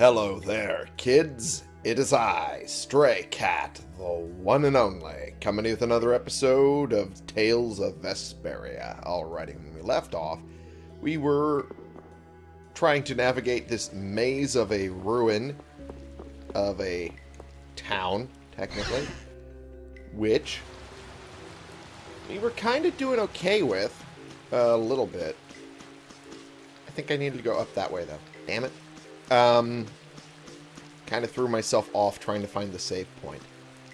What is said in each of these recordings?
Hello there, kids. It is I, Stray Cat, the one and only, coming with another episode of Tales of Vesperia. Alrighty, when we left off, we were trying to navigate this maze of a ruin of a town, technically, which we were kind of doing okay with, a little bit. I think I needed to go up that way, though. Damn it. Um, kind of threw myself off trying to find the save point.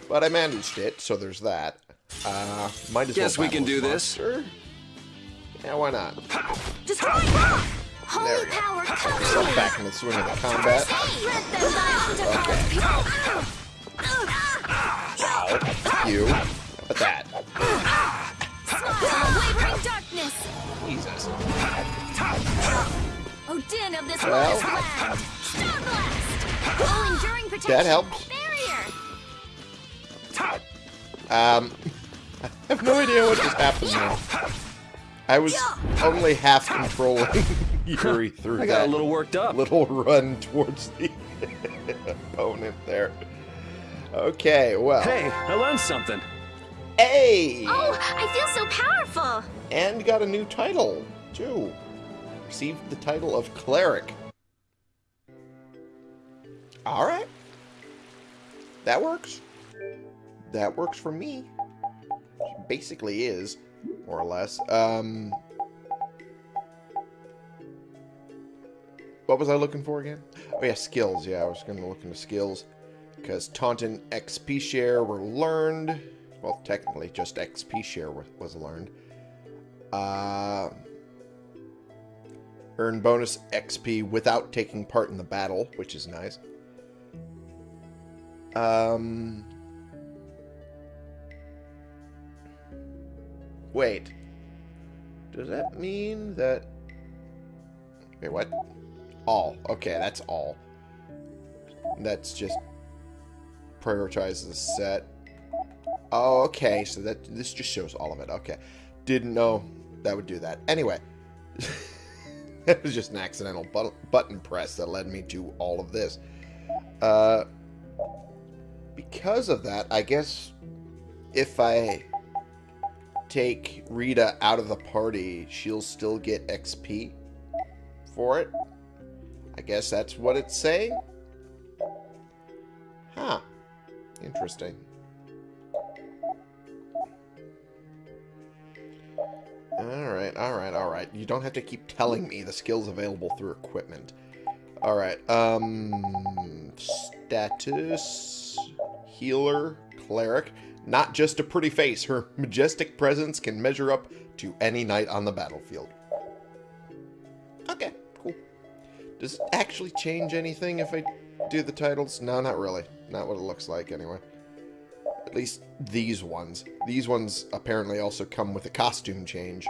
But I managed it, so there's that. Uh, might as Guess well we can battle do this. monster. Yeah, why not? Destroy them! There Holy we go. power, cover Myself me! back in the swing of the combat. Let them Ow. You. How that? Wavering darkness! Jesus. Odin of this Well. world's! Star blast! All enduring protection! That helps. Barrier! Um, I have no idea what just happened there. I was only half controlling Yuri through I got that a little worked up. little run towards the opponent there. Okay, well. Hey, I learned something. Hey! Oh, I feel so powerful! And got a new title, too. Received the title of Cleric. Alright. That works. That works for me. Basically is, more or less. Um... What was I looking for again? Oh yeah, skills. Yeah, I was going to look into skills. Because Taunton XP share were learned. Well, technically, just XP share was learned. Uh, earn bonus XP without taking part in the battle, which is nice. Um, wait. Does that mean that... Wait, what? All. Okay, that's all. That's just prioritizes the set. Oh, okay. So that this just shows all of it. Okay. Didn't know that would do that. Anyway. it was just an accidental but button press that led me to all of this. Uh, because of that, I guess if I take Rita out of the party, she'll still get XP for it. I guess that's what it's saying. Huh. Interesting. Alright, alright, alright. You don't have to keep telling me the skills available through equipment. Alright, um... Status... Healer... Cleric. Not just a pretty face. Her majestic presence can measure up to any knight on the battlefield. Okay, cool. Does it actually change anything if I do the titles? No, not really. Not what it looks like, anyway. At least these ones. These ones apparently also come with a costume change.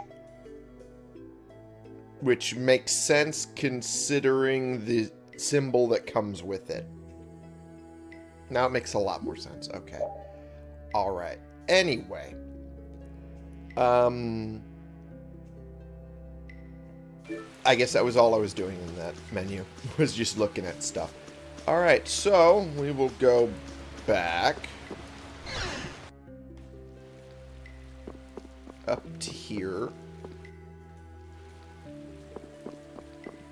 Which makes sense considering the symbol that comes with it. Now it makes a lot more sense. Okay. Alright. Anyway. Um... I guess that was all I was doing in that menu. Was just looking at stuff. Alright, so we will go back. Up to here.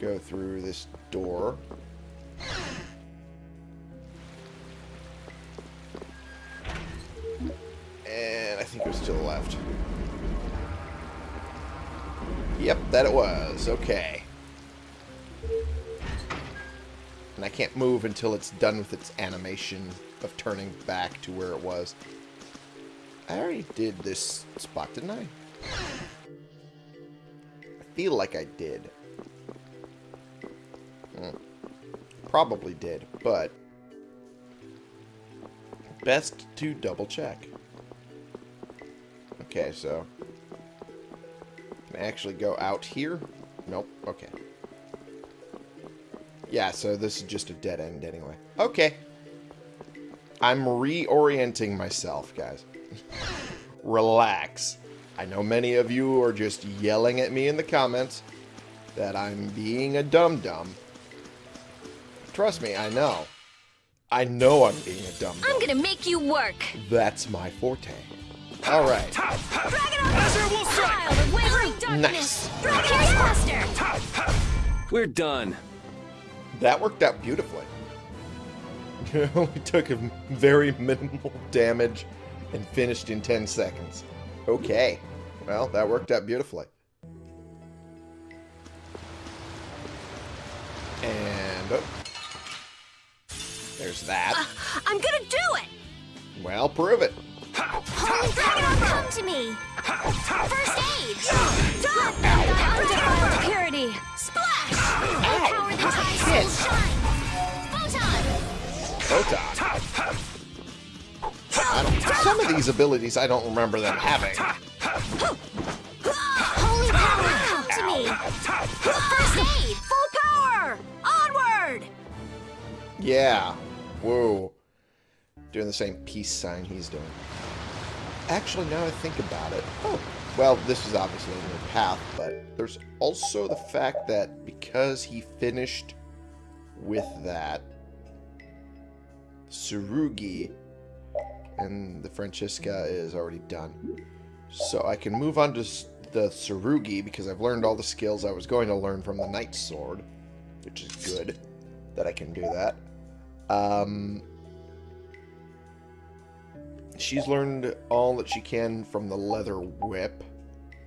Go through this door. And I think it was to the left. Yep, that it was. Okay. And I can't move until it's done with its animation of turning back to where it was. I already did this spot, didn't I? I feel like I did. Hmm. Probably did, but... Best to double check. Okay, so... Can I actually go out here? Nope, okay. Yeah, so this is just a dead end anyway. Okay. I'm reorienting myself, guys. Relax. I know many of you are just yelling at me in the comments that I'm being a dum-dum. Trust me, I know. I know I'm being a dumb I'm gonna make you work. That's my forte. Alright. Dragon Wolf Child Nice. Darkness. Dragon Pierce Cluster. We're done. That worked out beautifully. It only took a very minimal damage and finished in 10 seconds. Okay. Well, that worked out beautifully. And... Oh. There's that. Uh, I'm gonna do it. Well, prove it. Holy Dragon, come to me. First aid. Them die undefiled purity. Splash. Empower the soul shine. Photon. Photon. I don't, some of these abilities I don't remember them having. Holy power, come to me. First aid. Full power. Onward. Yeah. Whoa. Doing the same peace sign he's doing. Actually, now I think about it. Oh. Well, this is obviously a new path, but there's also the fact that because he finished with that, Surugi and the Francisca is already done. So I can move on to the Surugi because I've learned all the skills I was going to learn from the Knight Sword, which is good that I can do that. Um, she's learned all that she can from the leather whip.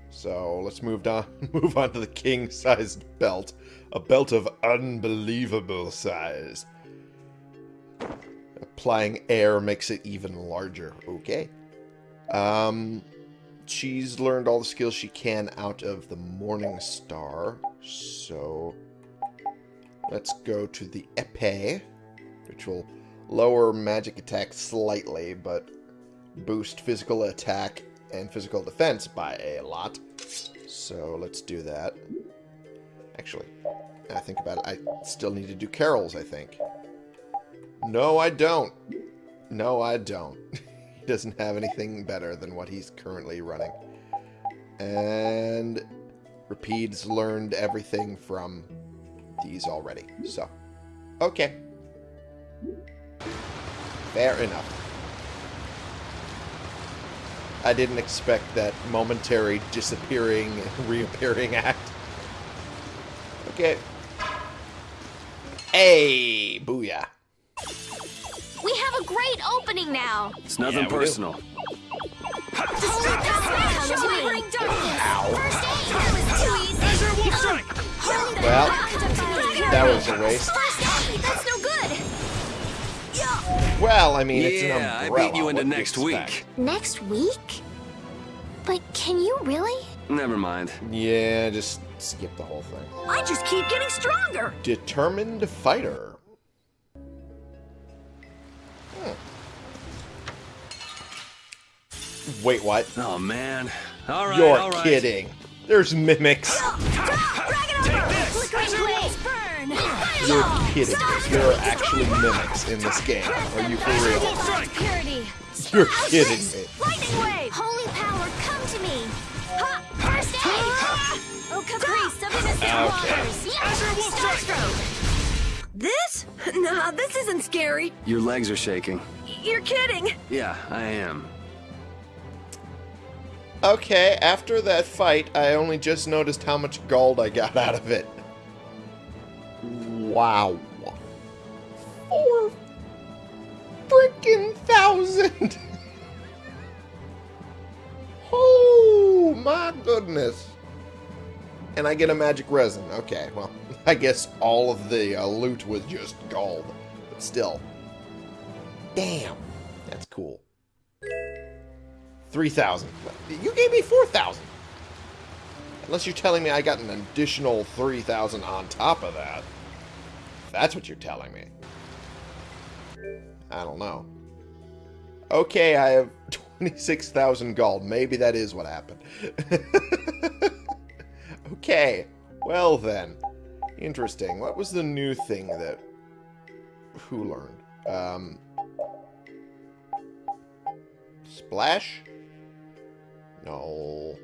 So let's move on move on to the king-sized belt, a belt of unbelievable size. Applying air makes it even larger. Okay. Um, she's learned all the skills she can out of the Morning Star. So let's go to the epee, which will lower magic attack slightly, but boost physical attack and physical defense by a lot. So let's do that. Actually, I think about it, I still need to do Karol's, I think. No, I don't. No, I don't. he doesn't have anything better than what he's currently running. And Repede's learned everything from these already. So, okay. Fair enough. I didn't expect that momentary disappearing and reappearing act. Okay. Hey, booyah. We have a great opening now. It's nothing Yeah, personal. Holy power, come to Wavering Darkness. First aid. That was too easy. Holy Well, power, come. That was a waste. First aid. That's no good. Well, I mean, it's an Yeah, I beat you into What next expect? week. Next week? But can you really? Never mind. Yeah, just skip the whole thing. I just keep getting stronger. Determined fighter. Wait, what? Oh man. All right. You're all right. kidding. There's mimics. Flickering blaze burn. You're kidding. There are actually mimics in this game. Are you for real? You're kidding me. Lightning wave. Holy power, come to me. Ha! First aid. Oh, caprice of innocent Okay. waters. Yeah. Starstroke. This? Nah, this isn't scary. Your legs are shaking. You're kidding. Yeah, I am. Okay, after that fight, I only just noticed how much gold I got out of it. Wow. Four freaking thousand! oh my goodness. And I get a magic resin. Okay, well, I guess all of the uh, loot was just gold. But still. Damn. That's cool. 3,000. You gave me 4,000. Unless you're telling me I got an additional 3,000 on top of that. That's what you're telling me. I don't know. Okay, I have 26,000 gold. Maybe that is what happened. okay. Well then. Interesting. What was the new thing that... Who learned? Um... Splash? No.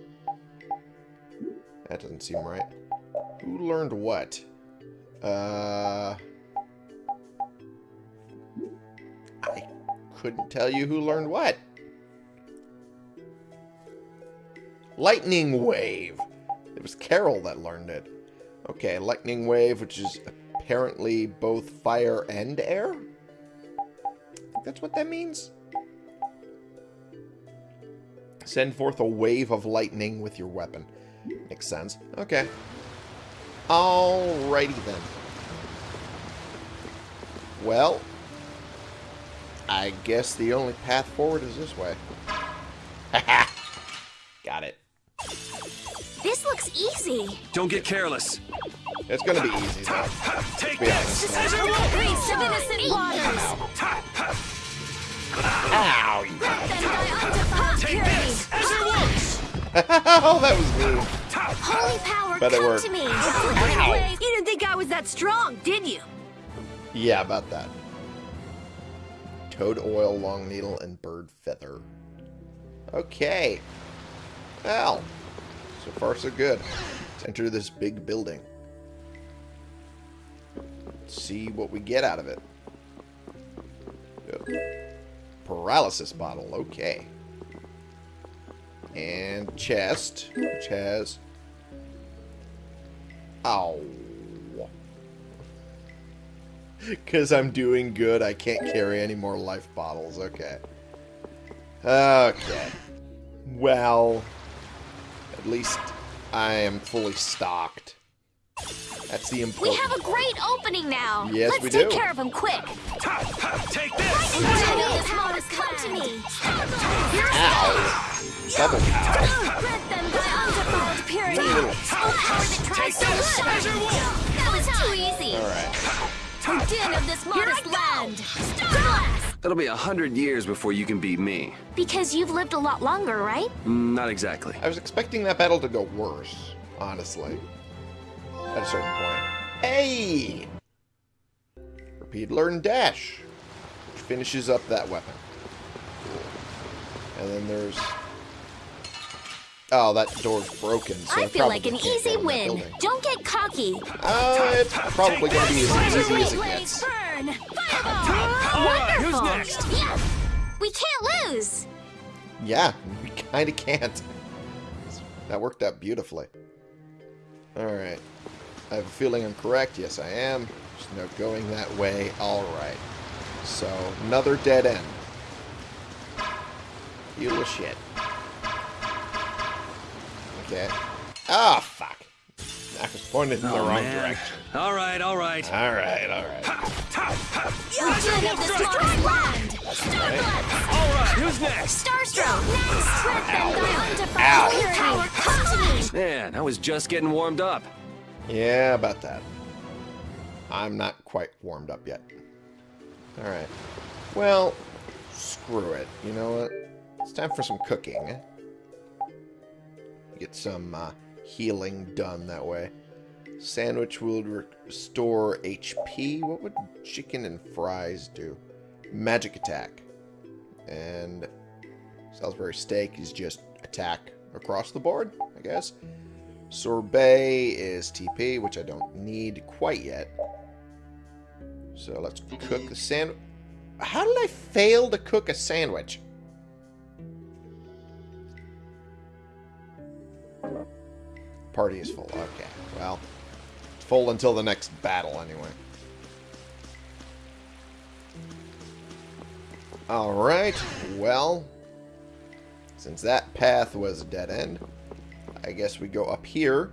That doesn't seem right. Who learned what? Uh... I couldn't tell you who learned what. Lightning Wave! It was Karol that learned it. Okay, Lightning Wave, which is apparently both fire and air? that's what that means? Send forth a wave of lightning with your weapon. Makes sense. Okay. Alrighty then. Well, I guess the only path forward is this way. Got it. This looks easy. Don't get careless. It's gonna be easy though. Take Be honest. Priest of innocent waters! Ow! you- Then thy undefiled Take this as it works. oh, that was mean. Holy power, Bet it come worked. to me. Ow. You didn't think I was that strong, did you? Yeah, about that. Toad oil, long needle, and bird feather. Okay. Well, so far so good. Let's enter this big building. Let's see what we get out of it. Yep. Paralysis bottle, okay. And chest, which has... Ow. Because I'm doing good, I can't carry any more life bottles. Okay. Okay. Well, at least I am fully stocked. That's the important. We have a great opening now. Yes, Let's we take care of him quick. Take this. Holy power, come to me. Ow! Double ow. Grant them thy undefiled purity. Oh, power that tries so this as it good. works. That was too easy. Alright. O din of this modest land. Star Blast. That'll be a hundred years before you can beat me. Because you've lived a lot longer, right? Mm, Not exactly. I was expecting that battle to go worse, honestly. At a certain point. Hey! Repeat learn dash. Which finishes up that weapon. And then there's... Oh, that door's broken, so I I feel like an easy go in that win. Don't get cocky. Uh, it's probably going to be as easy as it gets. burn. Fireball. Who's Wonderful. next? Yeah. We can't lose. Yeah, we kind of can't. That worked out beautifully. Alright. I have a feeling I'm correct. Yes, I am. There's no going that way. Alright. So, another dead end. You little shit. Okay. Ah, fuck. I was pointed in the Oh, wrong man. direction. All right, all right. Alright, alright. O din of this modest land. Star Blast. All right, who's next? Starstroke. Next. Grant them thy Ow. undefiled purity. Power, come to me. Man, I was just getting warmed up. Yeah, about that. I'm not quite warmed up yet. Alright. Well, screw it. You know what? It's time for some cooking. Get some uh, healing done that way. Sandwich will restore HP. What would chicken and fries do? Magic attack. And Salisbury steak is just attack across the board, I guess. Sorbet is TP, which I don't need quite yet. So let's cook the sandwich. How did I fail to cook a sandwich? Party is full. Okay, well, it's full until the next battle anyway. Alright, well, since that path was a dead end, I guess we go up here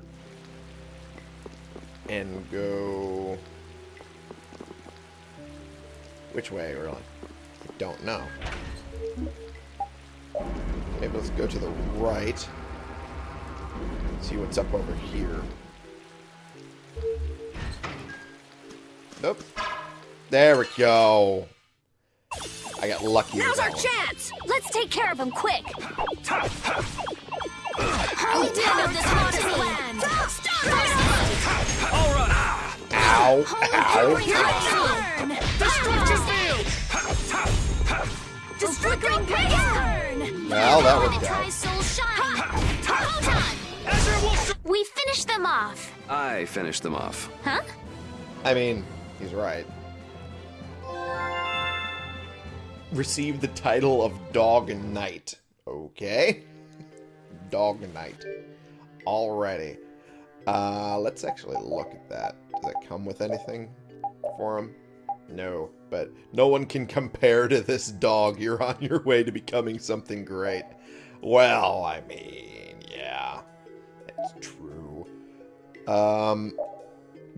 and go... Which way, really? I don't know. Maybe let's go to the right. See what's up over here. Nope. There we go. I got lucky. Now's our chance! Let's take care of him quick. Holy din of this modest land. Star Blast. All right. Ow. Ow. power, burn. Destruction ah. field. Just flickering blaze burn. Well, that Power worked that out. Tries soul shine. Photon. Ezra will. We finished them off. I finished them off. Huh? I mean, he's right. receive the title of Dog Knight. Okay. Dog Knight. Already. Uh, let's actually look at that. Does it come with anything for him? No, but no one can compare to this dog. You're on your way to becoming something great. Well, I mean, yeah, true. Um,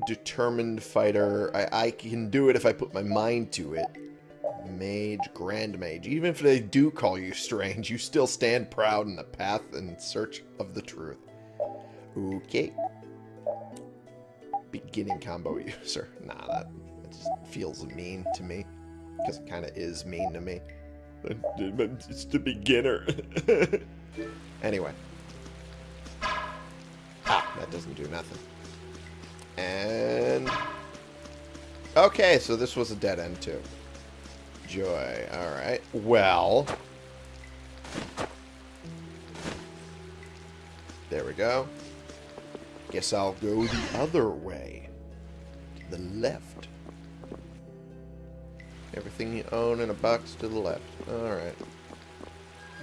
determined fighter. I, I can do it if I put my mind to it. Mage, Grand Mage. Even if they do call you strange, you still stand proud in the path in search of the truth. Okay. Beginning combo user. Nah, that, that just feels mean to me. Because it kind of is mean to me. But It's the beginner. anyway. That doesn't do nothing. And... Okay, so this was a dead end too. Joy. Alright. Well... There we go. Guess I'll go the other way. To the left. Everything you own in a box to the left. Alright.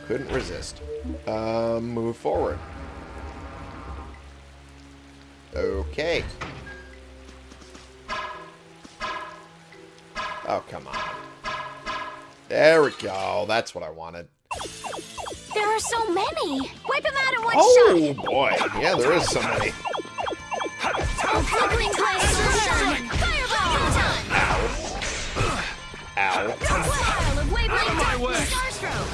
Couldn't resist. Um, move forward. Okay. Oh, come on. There we go. That's what I wanted. There are so many. Wipe them out in one Oh, shot. Oh, boy. Yeah, there is so many. Flickering glass sunshine. Fireball. Photon. Ow. Pile of wavering my way. Starstroke.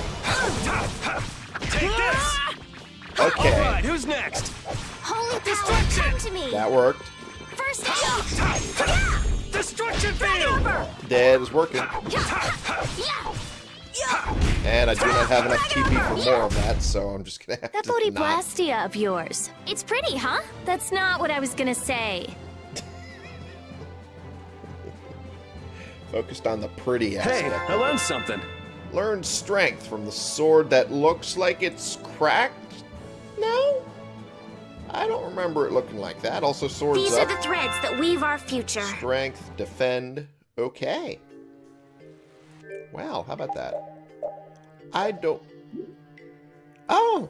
Take this! Okay. Alright, who's next? Holy power, come to me. That worked. First aid. Destruction field! That is working. Yeah. And I do not have enough TP for more of that, so I'm just gonna have That to not. bodhi blastia of yours. It's pretty, huh? That's not what I was gonna say. Focused on the pretty Hey. I learned something. Learn strength from the sword that looks like it's cracked? No? I don't remember it looking like that. Also, swords These up. are the threads that weave our future. Strength, defend. Okay. Wow, how about that? I don't... Oh!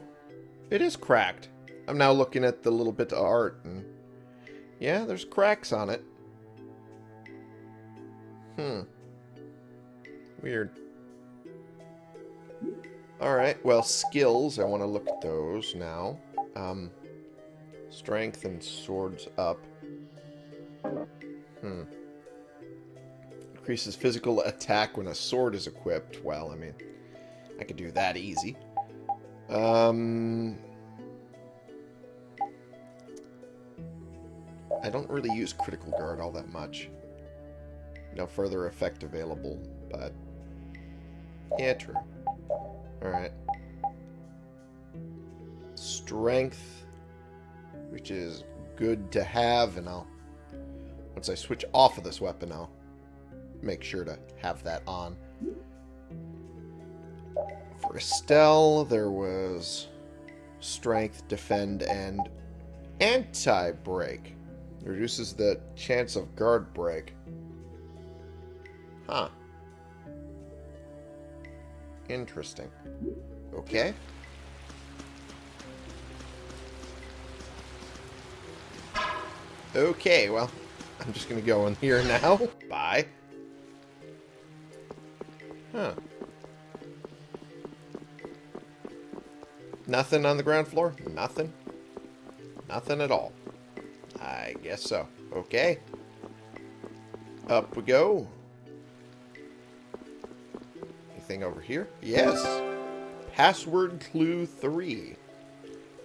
It is cracked. I'm now looking at the little bit of art, and... Yeah, there's cracks on it. Hmm. Weird. Alright, well, skills. I want to look at those now. Um, strength and swords up. Hmm. Increases physical attack when a sword is equipped. Well, I mean, I could do that easy. Um, I don't really use critical guard all that much. No further effect available, but yeah, true. All right. Strength, which is good to have, and I'll once I switch off of this weapon, I'll make sure to have that on. For Estelle, there was strength, defend, and anti-break. Reduces the chance of guard break. Huh. Interesting. Okay. Okay, well, I'm just gonna go in here now. Bye. Huh. Nothing on the ground floor? Nothing? Nothing at all. I guess so. Okay. Up we go. Anything over here? Yes. Password clue 3.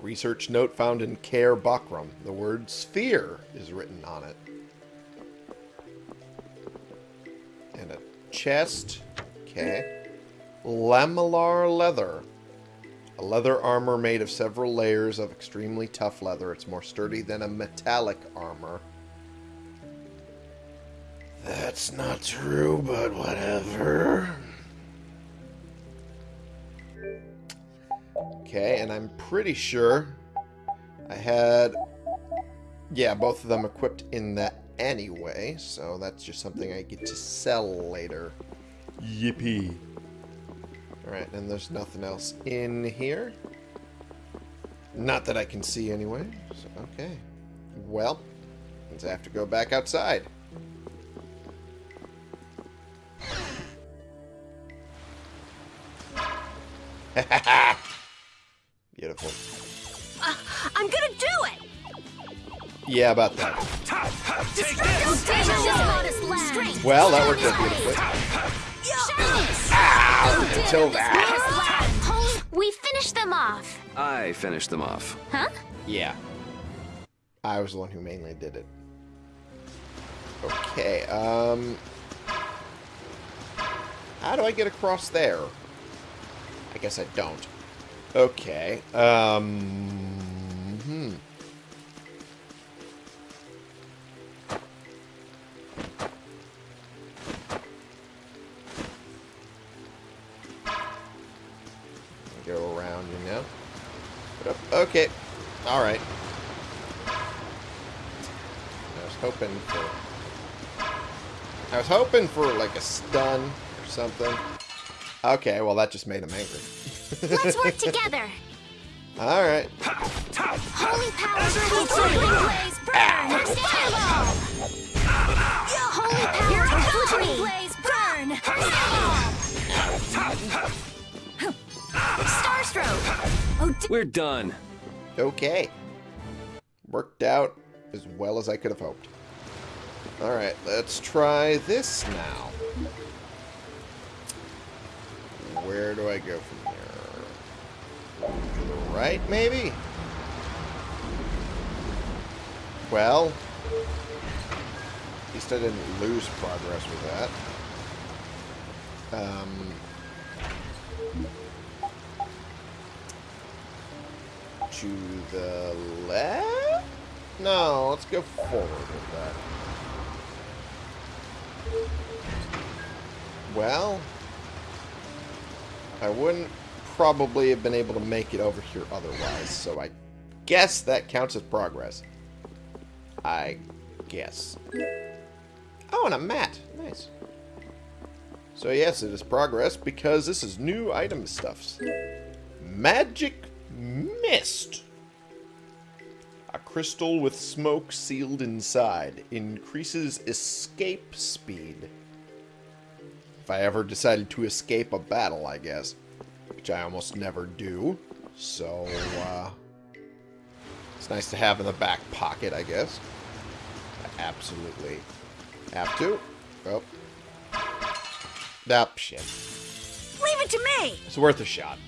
Research note found in Caer Bocram. The word sphere is written on it. And a chest. Okay. Lamellar leather. A leather armor made of several layers of extremely tough leather. It's more sturdy than a metallic armor. That's not true, but whatever. Okay, and I'm pretty sure I had, yeah, both of them equipped in that anyway, so that's just something I get to sell later. Yippee. Alright, and there's nothing else in here. Not that I can see anyway. So, okay. Well, let's have to go back outside. Yeah, about that. Take this! Stage is modest land. Well, that worked out beautifully. Ow! Until that. We finished them off. I finished them off. Huh? Yeah. I was the one who mainly did it. Okay, um... How do I get across there? I guess I don't. Okay, um... Hmm. Okay, alright. I was hoping for... I was hoping for, like, a stun or something. Okay, well, that just made him angry. Let's work together. Alright. Holy power, flickering blaze, burn. Fireball. Holy power, flickering blaze, burn. Fireball. Starstroke. Oh, We're done. Okay. Worked out as well as I could have hoped. Alright, let's try this now. Where do I go from here? To the right, maybe? Well, at least I didn't lose progress with that. Um, to the left? No, let's go forward with that. Well, I wouldn't probably have been able to make it over here otherwise, so I guess that counts as progress. I guess. Oh, and a mat. Nice. So yes, it is progress because this is new item stuffs. Magic Mist. A crystal with smoke sealed inside. Increases escape speed. If I ever decided to escape a battle, I guess. Which I almost never do. So, uh... It's nice to have in the back pocket, I guess. I absolutely have to. Oh. That shit. leave it to me! It's worth a shot.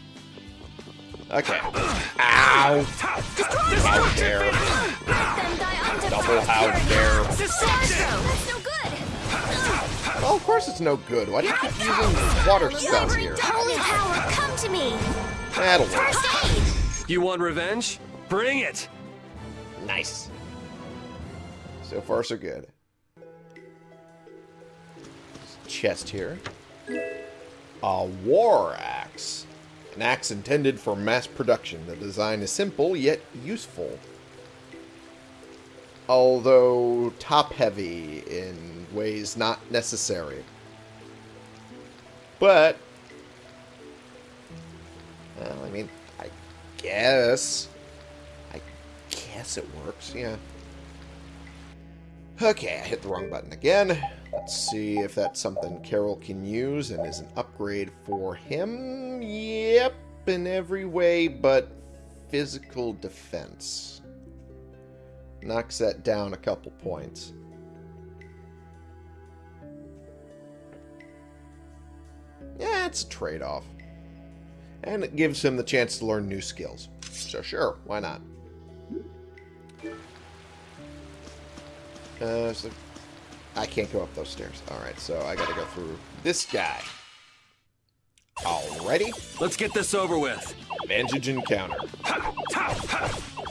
Okay. Ow! How dare. Then die unto Double how dare. Starstroke. That's no good. Well, of course it's no good. Why do you keep using water spells here? Holy power, come to me. That'll work. You want revenge? Bring it! Nice. So far, so good. Chest here. A war axe. An axe intended for mass production. The design is simple, yet useful. Although top-heavy in ways not necessary. But... Well, I mean, I guess... I guess it works, yeah. Okay, I hit the wrong button again. Let's see if that's something Karol can use and is an upgrade for him. Yep, in every way but physical defense. Knocks that down a couple points. Yeah, it's a trade-off. And it gives him the chance to learn new skills. So sure, why not? Uh, so I can't go up those stairs. Alright, so I gotta go through this guy. Alrighty. Let's get this over with. Advantage encounter.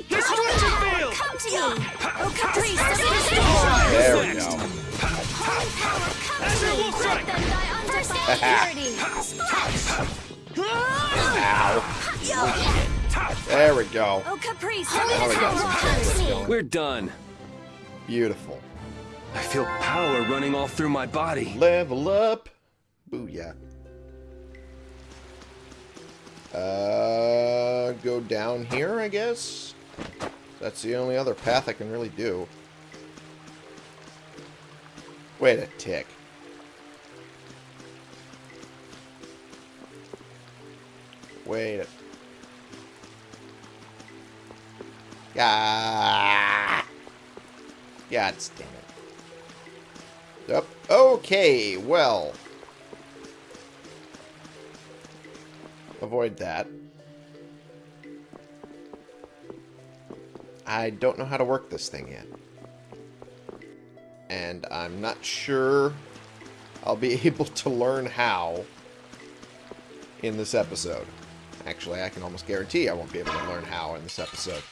Destruction Power, field! come to me. Oh, Caprice, substitution. There we go. Holy power, come to me. will strike. Let them die unto purity. Splash. Ow. There we go. Oh, Caprice! We got some Come to damage me. going. We're done. Beautiful. I feel power running all through my body. Level up. Booyah. Uh, go down here, I guess? That's the only other path I can really do. Wait a tick. Wait a... Ah! God damn it. Yep. Okay, well. Avoid that. I don't know how to work this thing yet. And I'm not sure I'll be able to learn how in this episode. Actually, I can almost guarantee I won't be able to learn how in this episode.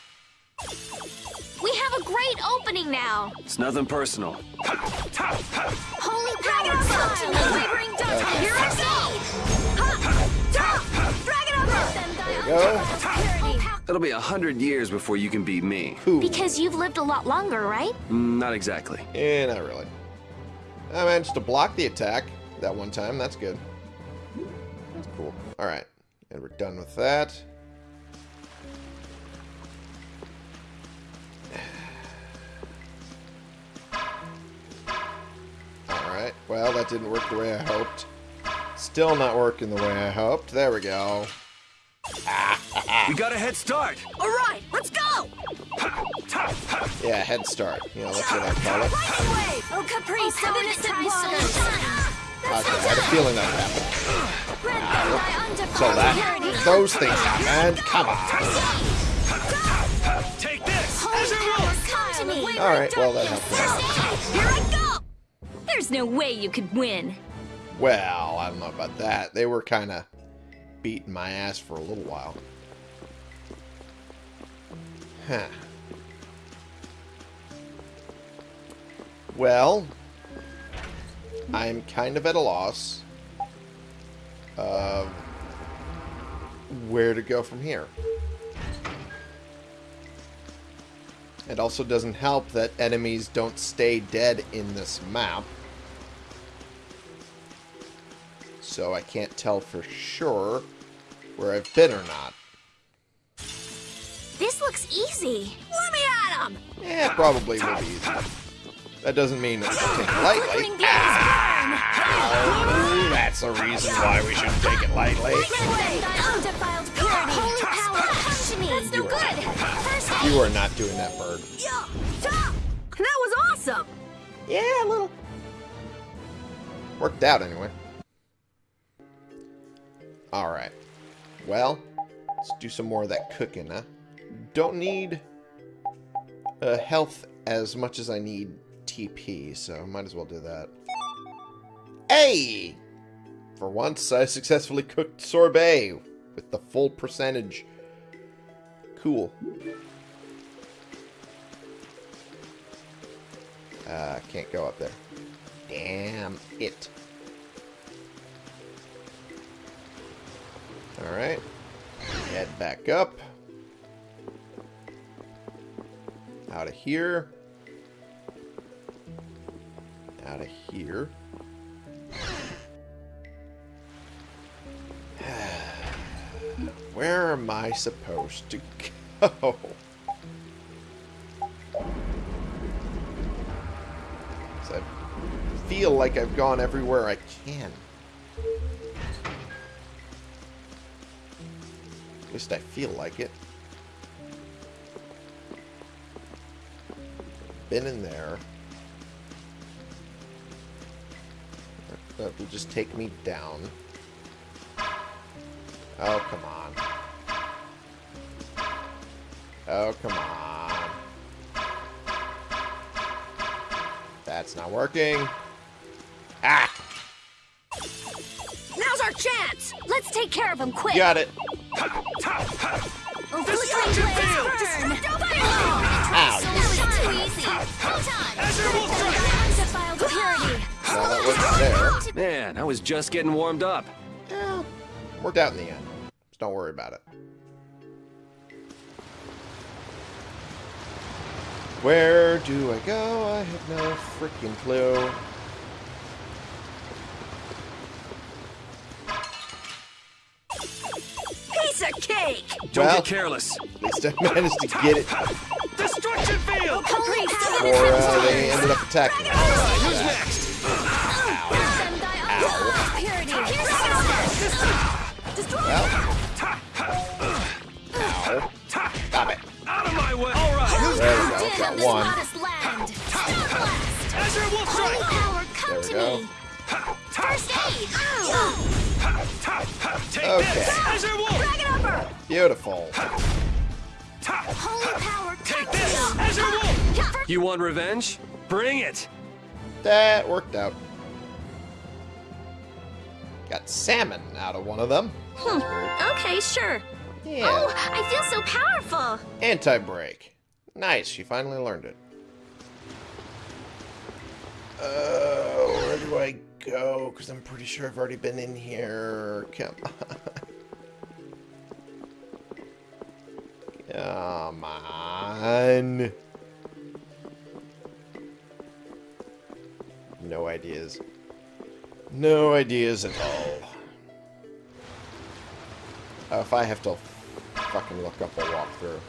We have a great opening now. It's nothing personal. Holy power, come to me. Wavering dust. Here I There we go. go. It'll be a hundred years before you can beat me. Cool. Because you've lived a lot longer, right? Mm, Not exactly. Yeah, not really. I managed to block the attack that one time. That's good. That's cool. Alright. And we're done with that. Alright. Well, that didn't work the way I hoped. Still not working the way I hoped. There we go. We got a head start. All right, let's go. Yeah, head start. You know, that's what I call it. Lightning wave. Oh, Caprice, So of innocent waters. Okay, I had a feeling that would happen. Ah, so So that, those things happened. Come on. Take this. come to me. Alright, well, that helped. Here I go. There's no way you could win. Well, I don't know about that. They were kind of beating my ass for a little while. Huh. Well, I'm kind of at a loss of where to go from here. It also doesn't help that enemies don't stay dead in this map. So I can't tell for sure where I've been or not. This looks easy. Let me at him. Eh, probably will be easy. That doesn't mean it's taken lightly. Flickering beams Oh, that's the reason why we should take it lightly. burn. Thy undefiled purity. Holy power, come to me. That's no good. You are not doing that, bird. That was awesome. Yeah, a little. Worked out anyway. Alright. Well, let's do some more of that cooking, huh? Don't need uh, health as much as I need TP, so might as well do that. Hey! For once, I successfully cooked sorbet with the full percentage. Cool. Uh, can't go up there. Damn it. Alright. Head back up. Out of here. Out of here. Where am I supposed to go? I feel like I've gone everywhere I can. At least I feel like it. Been in there. That will just take me down. Oh, come on. Oh, come on. That's not working. Ah! Now's our chance. Let's take care of him quick. Got it. Flickering blades burn. Ow. That was too easy. Hold on. Thy undefiled purity. Well, that wasn't there. Man, I was just getting warmed up. Yeah, worked out in the end. Just don't worry about it. Where do I go? I have no freaking clue. Don't Well- get careless. At least I managed to get it Destruction field! Holy power before uh, they ended up attacking Beautiful. Power, Take this! me! Azure Wolf! Yeah, You want revenge? Bring it! That worked out. Got salmon out of one of them. Hmm. Okay, sure. Yeah. Oh, I feel so powerful! Anti-break. Nice, she finally learned it. Uh, where do I go? Because I'm pretty sure I've already been in here. Come on. Come on. No ideas. No ideas at all. Oh, if I have to fucking look up a walkthrough,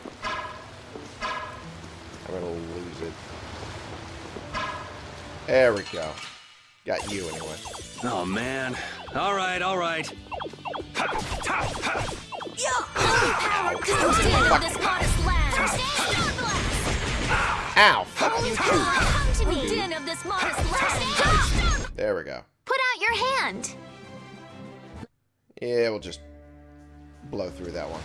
I'm gonna lose it. There we go. Got you anyway. Oh, man. Alright, All right, Din of this modest land! There we go. Put out your hand! Yeah, we'll just blow through that one.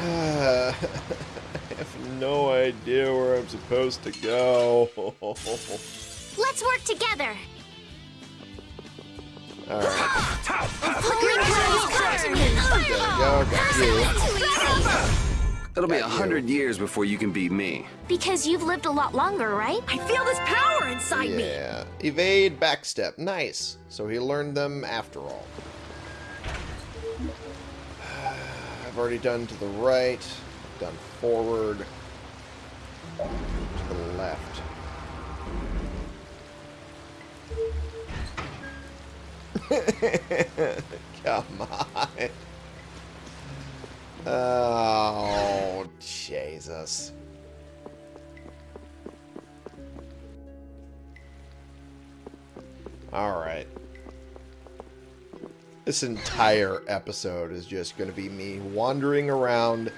I have no idea where I'm supposed to go. Let's work together! Alright, Holy power, come to me! there we go. Got you. It'll be a hundred years before you can beat me. Because you've lived a lot longer, right? I feel this power inside me! Yeah. Evade, backstep. Nice. So he learned them after all. I've already done to the right, done forward, to the left. Come on. Oh, Jesus. Alright. This entire episode is just going to be me wandering around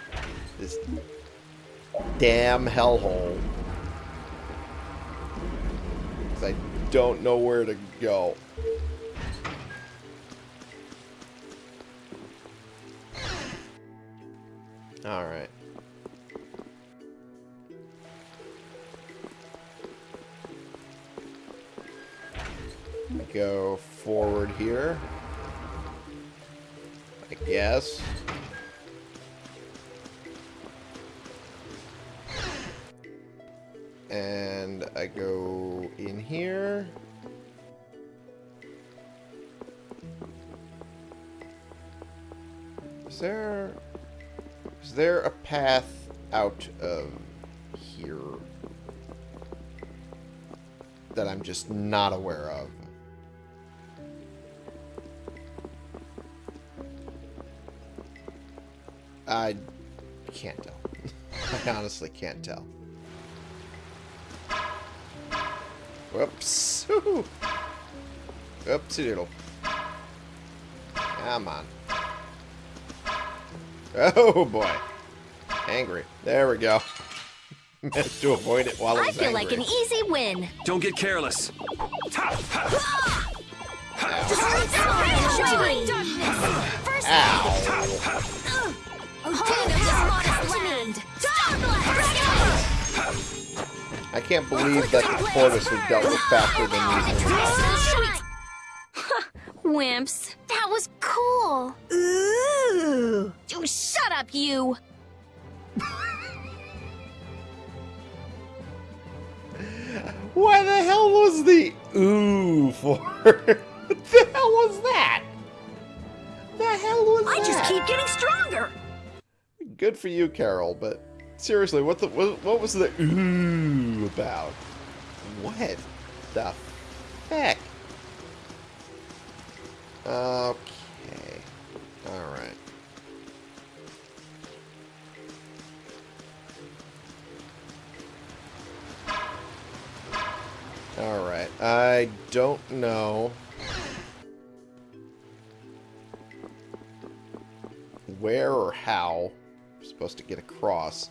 this damn hellhole. 'Cause I don't know where to go. Alright. I go forward here. I guess. And I go in here. Is there... Is there a path out of here that I'm just not aware of? I can't tell. I honestly can't tell. Whoops. Oopsie doodle. Come on. Oh boy. Angry. There we go. Managed to avoid it while I I was feel angry. like an easy win. Don't get careless. Ow. Enjoy darkness! First Ow. Holy of this modest land! Star blast! I can't believe that the tortoise was dealt with faster than these enemies. Wimps. That was cool. Ooh! Oh, shut up, you. Why the hell was the ooh for? what the hell was that? The hell was I that? just keep getting stronger! Good for you, Karol, but seriously, what the what, what was the ooh about? What the heck? Okay. Alright. Alright. I don't know... where or how I'm supposed to get across.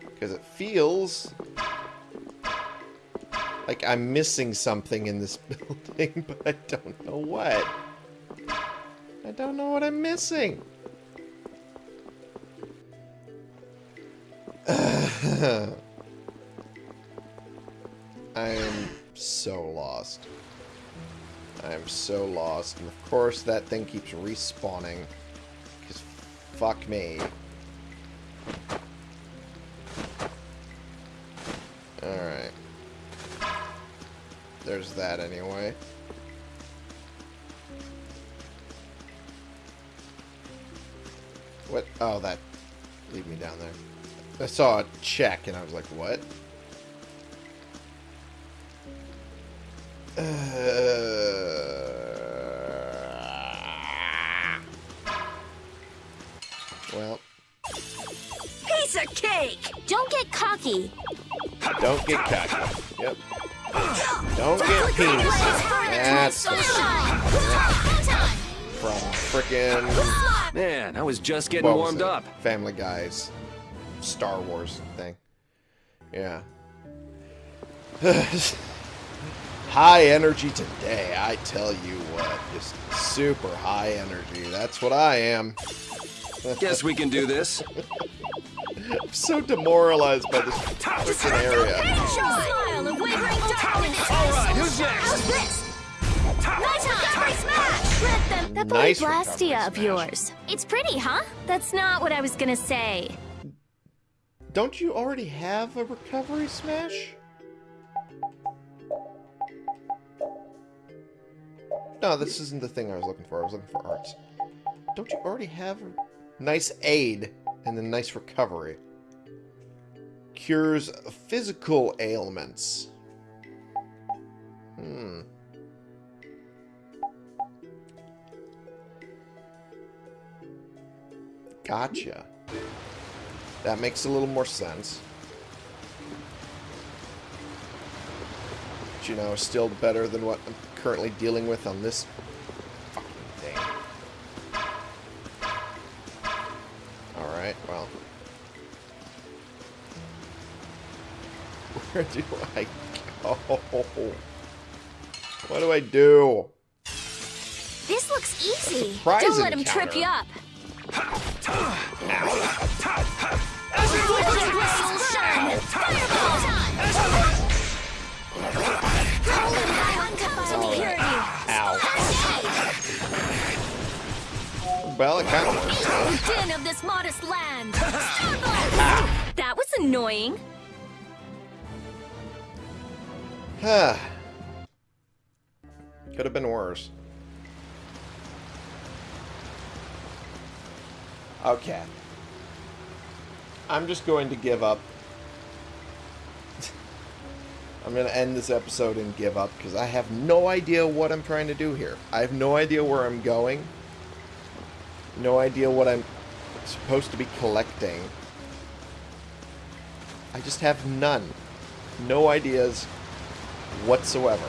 Because it feels like I'm missing something in this building, but I don't know what. I don't know what I'm missing. I am so lost. I am so lost. And of course that thing keeps respawning. Because fuck me. Alright. There's that anyway. Oh, that... Leave me down there. I saw a check and I was like, what? Uh, well, Piece of cake! Don't get cocky. don't get cocky. Yep. Don't get penis. That's the from frickin' Man, I was just getting what was warmed it? up. Family Guy's Star Wars thing. Yeah. high energy today, I tell you what. Just super high energy. That's what I am. Guess we can do this. I'm so demoralized by this freaking area. Smile of wavering doubt in its All right, who's next? How's this? Nice recovery smash! Let them. That Nice Blastia of yours. It's pretty, huh? That's not what I was gonna say. Don't you already have a recovery smash? No, this isn't the thing I was looking for. I was looking for arts. Don't you already have a nice aid and then nice recovery? Cures physical ailments. Hmm. Gotcha. That makes a little more sense. But, you know, still better than what I'm currently dealing with on this fucking thing. Alright, well. Where do I go? What do I do? This looks easy. Don't let him encounter. trip you up. Well, it kind of. Din of this modest land. that was annoying. Ah. Could have been worse. Okay. I'm just going to give up. I'm going to end this episode and give up because I have no idea what I'm trying to do here. I have no idea where I'm going. No idea what I'm supposed to be collecting. I just have none. No ideas whatsoever.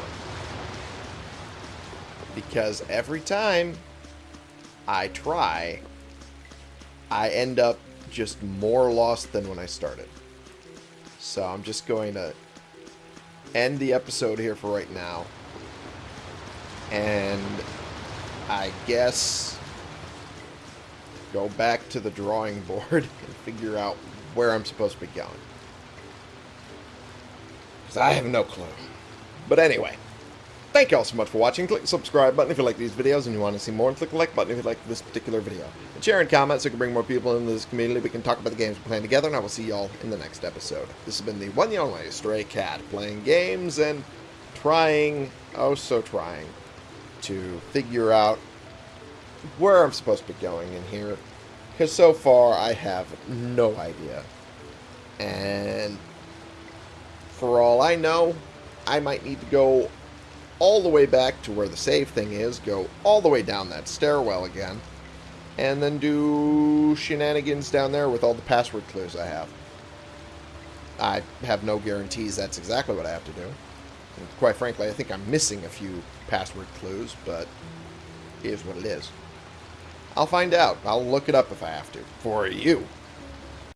Because every time I try, I end up just more lost than when I started. So I'm just going to end the episode here for right now. And I guess go back to the drawing board and figure out where I'm supposed to be going. Because I have no clue. But anyway, thank you all so much for watching. Click the subscribe button if you like these videos and you want to see more, and click the like button if you like this particular video. And share and comment so we can bring more people into this community. We can talk about the games we're playing together, and I will see y'all in the next episode. This has been the one and only Stray Cat, playing games and trying, oh so trying, to figure out where I'm supposed to be going in here. Because so far, I have no idea. And for all I know, I might need to go all the way back to where the save thing is, go all the way down that stairwell again, and then do shenanigans down there with all the password clues I have. I have no guarantees that's exactly what I have to do. And quite frankly, I think I'm missing a few password clues, but it is what it is. I'll find out. I'll look it up if I have to. For you.